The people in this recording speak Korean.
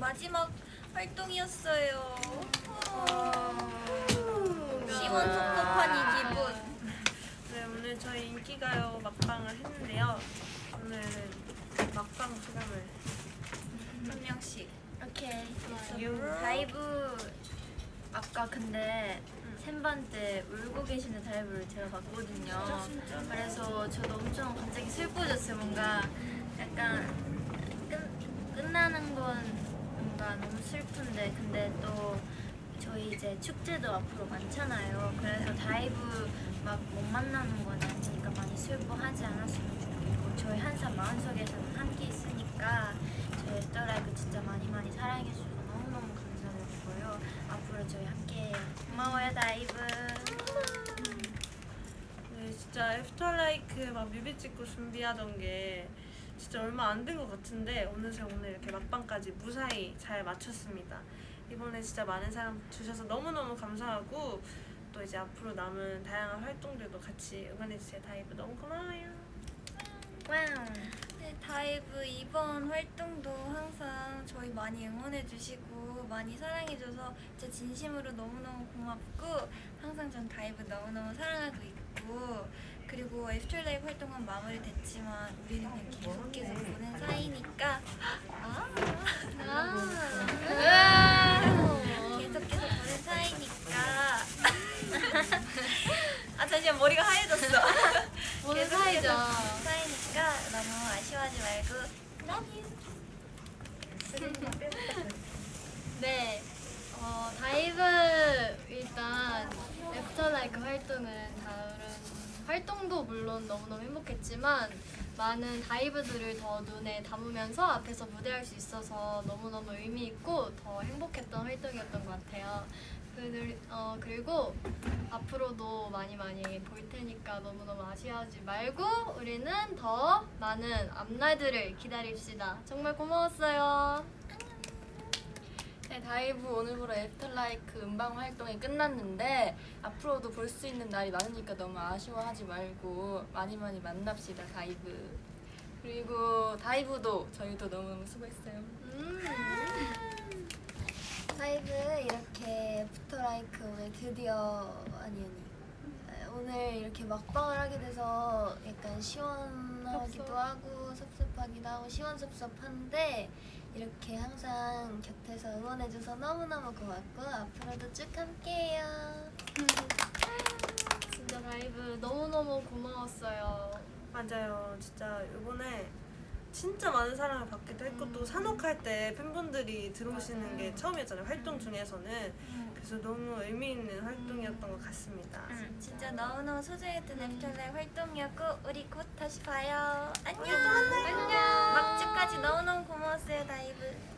마지막 활동이었어요. 아. 시원섭섭한 이 기분. 네, 오늘 저희 인기가요 막방을 했는데요. 오늘은 막방 소감을 한 명씩. 오케이. 유. 다이브 아까 근데 샘반 때 울고 계시는 다이브를 제가 봤거든요. 그래서 저도 엄청 갑자기 슬퍼졌어요. 뭔가 약간 끝, 끝나는 건 뭔가 너무 슬픈데 근데 또 저희 이제 축제도 앞으로 많잖아요. 그래서 다이브 막 못 만나는 건 아니니까 많이 슬퍼하지 않았으면 좋겠고 저희 항상 마음속에서는 함께 있으니까 저희 After LIKE 진짜 많이 많이 사랑해주셔서 너무너무 감사드리고요. 앞으로 저희 함께 고마워요 다이브. 네, 진짜 After LIKE 막 뮤비 찍고 준비하던 게 진짜 얼마 안 된 것 같은데 어느새 오늘 이렇게 막방까지 무사히 잘 마쳤습니다. 이번에 진짜 많은 사랑 주셔서 너무너무 감사하고 또 이제 앞으로 남은 다양한 활동들도 같이 응원해주세요. 다이브 너무 고마워요. Wow. 네, 다이브 이번 활동도 항상 저희 많이 응원해주시고 많이 사랑해줘서 진짜 진심으로 너무너무 고맙고 항상 전 다이브 너무너무 사랑하고 있고 그리고 After LIKE 활동은 마무리됐지만 우리는 그냥 계속해서 보는 사이니까. 아, 아. 계속해서 보는 사이니까. 아 잠시만 머리가 하얘졌어. 보는 사이죠. 사이니까 너무 아쉬워하지 말고. Love you 네, 어, 다이브 일단 After LIKE 활동은 다른 활동도 물론 너무너무 행복했지만 많은 다이브들을 더 눈에 담으면서 앞에서 무대할 수 있어서 너무너무 의미 있고 더 행복했던 활동이었던 것 같아요. 그, 어, 그리고 앞으로도 많이 많이 볼 테니까 너무너무 아쉬워하지 말고 우리는 더 많은 앞날들을 기다립시다. 정말 고마웠어요. 네, 다이브 오늘부로 After LIKE 음방 활동이 끝났는데 앞으로도 볼 수 있는 날이 많으니까 너무 아쉬워하지 말고 많이 많이 만납시다 다이브 그리고 다이브도 저희도 너무너무 수고했어요 음. 다이브 이렇게 After LIKE 오늘 드디어 아니 아니 에, 오늘 이렇게 막방을 하게 돼서 약간 시원하기도. 하고 섭섭하기도 하고 시원섭섭한데 이렇게 항상 곁에서 응원해줘서 너무너무 고맙고 앞으로도 쭉 함께해요. 진짜 다이브 너무너무 고마웠어요. 맞아요. 진짜 이번에 진짜 많은 사랑을 받기도 했고 또 사녹할 때 팬분들이 들어오시는 게 처음이었잖아요. 활동 중에서는. 그래서 너무 의미 있는 활동이었던 것 같습니다. 진짜. 너무너무 소중했던 After LIKE 활동이었고 우리 곧 다시 봐요. 안녕! 안녕! 막주까지 너무너무 고마웠 어요 다이브